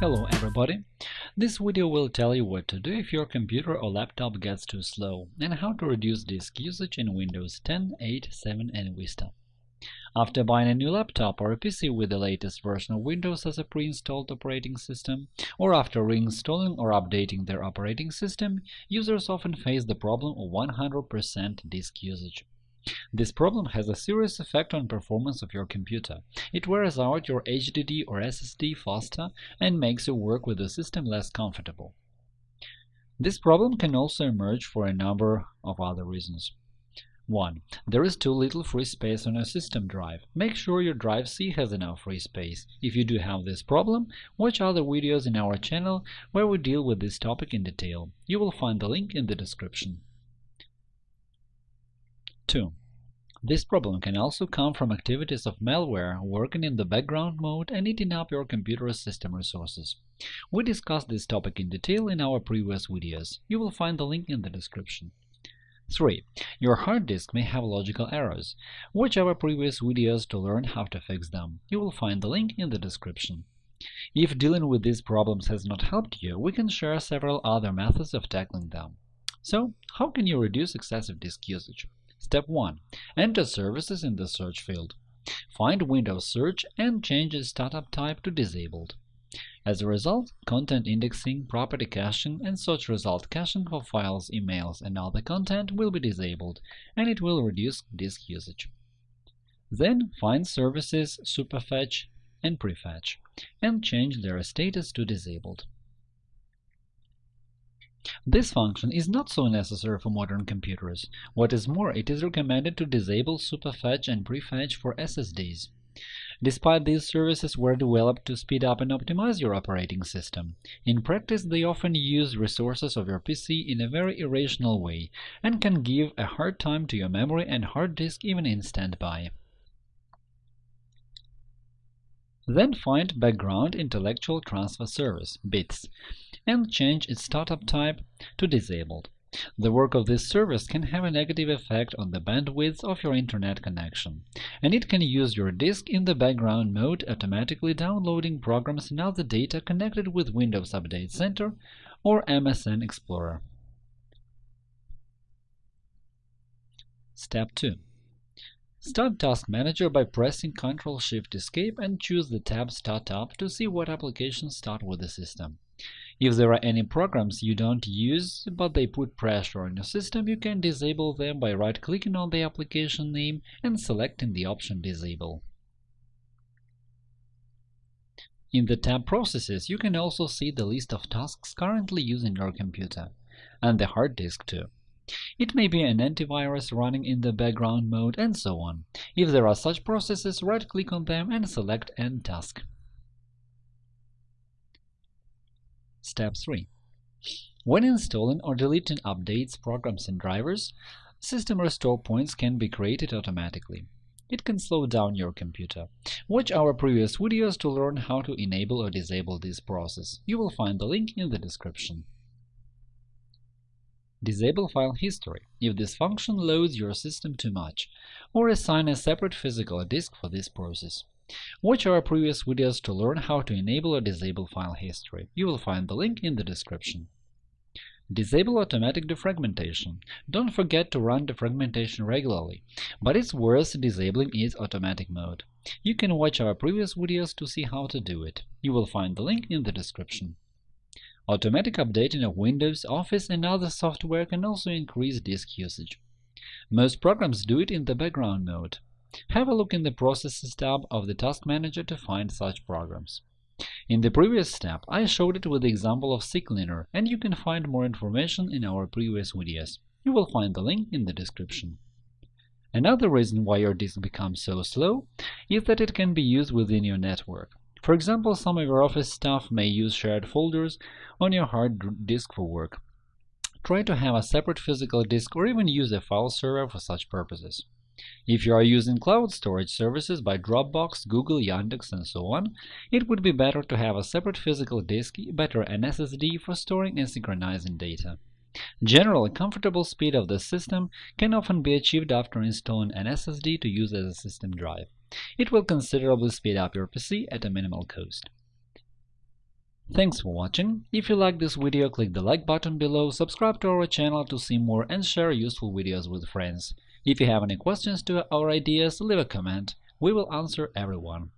Hello everybody! This video will tell you what to do if your computer or laptop gets too slow and how to reduce disk usage in Windows 10, 8, 7 and Vista. After buying a new laptop or a PC with the latest version of Windows as a pre-installed operating system, or after reinstalling or updating their operating system, users often face the problem of 100% disk usage. This problem has a serious effect on performance of your computer. It wears out your HDD or SSD faster and makes your work with the system less comfortable. This problem can also emerge for a number of other reasons. 1. There is too little free space on your system drive. Make sure your drive C has enough free space. If you do have this problem, watch other videos in our channel where we deal with this topic in detail. You will find the link in the description. 2. This problem can also come from activities of malware working in the background mode and eating up your computer's system resources. We discussed this topic in detail in our previous videos. You will find the link in the description. 3. Your hard disk may have logical errors. Watch our previous videos to learn how to fix them. You will find the link in the description. If dealing with these problems has not helped you, we can share several other methods of tackling them. So, how can you reduce excessive disk usage? Step 1. Enter Services in the search field. Find Windows Search and change its startup type to Disabled. As a result, content indexing, property caching, and search result caching for files, emails, and other content will be disabled, and it will reduce disk usage. Then find services Superfetch and Prefetch, and change their status to Disabled. This function is not so necessary for modern computers. What is more, it is recommended to disable Superfetch and Prefetch for SSDs. Despite these services were developed to speed up and optimize your operating system, in practice they often use resources of your PC in a very irrational way and can give a hard time to your memory and hard disk even in standby. Then find Background Intellectual Transfer Service (BITS) and change its startup type to Disabled. The work of this service can have a negative effect on the bandwidth of your Internet connection, and it can use your disk in the background mode automatically downloading programs and other data connected with Windows Update Center or MSN Explorer. Step 2. Start Task Manager by pressing Ctrl-Shift-Escape and choose the tab Startup to see what applications start with the system. If there are any programs you don't use, but they put pressure on your system, you can disable them by right-clicking on the application name and selecting the option Disable. In the tab Processes, you can also see the list of tasks currently using your computer, and the hard disk too. It may be an antivirus running in the background mode, and so on. If there are such processes, right-click on them and select End task. Step 3. When installing or deleting updates, programs, and drivers, system restore points can be created automatically. It can slow down your computer. Watch our previous videos to learn how to enable or disable this process. You will find the link in the description. Disable file history if this function loads your system too much, or assign a separate physical disk for this process. Watch our previous videos to learn how to enable or disable file history. You will find the link in the description. Disable automatic defragmentation. Don't forget to run defragmentation regularly, but it's worth disabling its automatic mode. You can watch our previous videos to see how to do it. You will find the link in the description. Automatic updating of Windows, Office, and other software can also increase disk usage. Most programs do it in the background mode. Have a look in the Processes tab of the Task Manager to find such programs. In the previous step, I showed it with the example of CCleaner, and you can find more information in our previous videos. You will find the link in the description. Another reason why your disk becomes so slow is that it can be used within your network. For example, some of your office staff may use shared folders on your hard disk for work. Try to have a separate physical disk or even use a file server for such purposes. If you are using cloud storage services by Dropbox, Google, Yandex, and so on, it would be better to have a separate physical disk, better an SSD for storing and synchronizing data. Generally, comfortable speed of the system can often be achieved after installing an SSD to use as a system drive. It will considerably speed up your PC at a minimal cost. Thanks for watching. If you like this video, click the like button below, subscribe to our channel to see more and share useful videos with friends. If you have any questions to our ideas, leave a comment. We will answer everyone.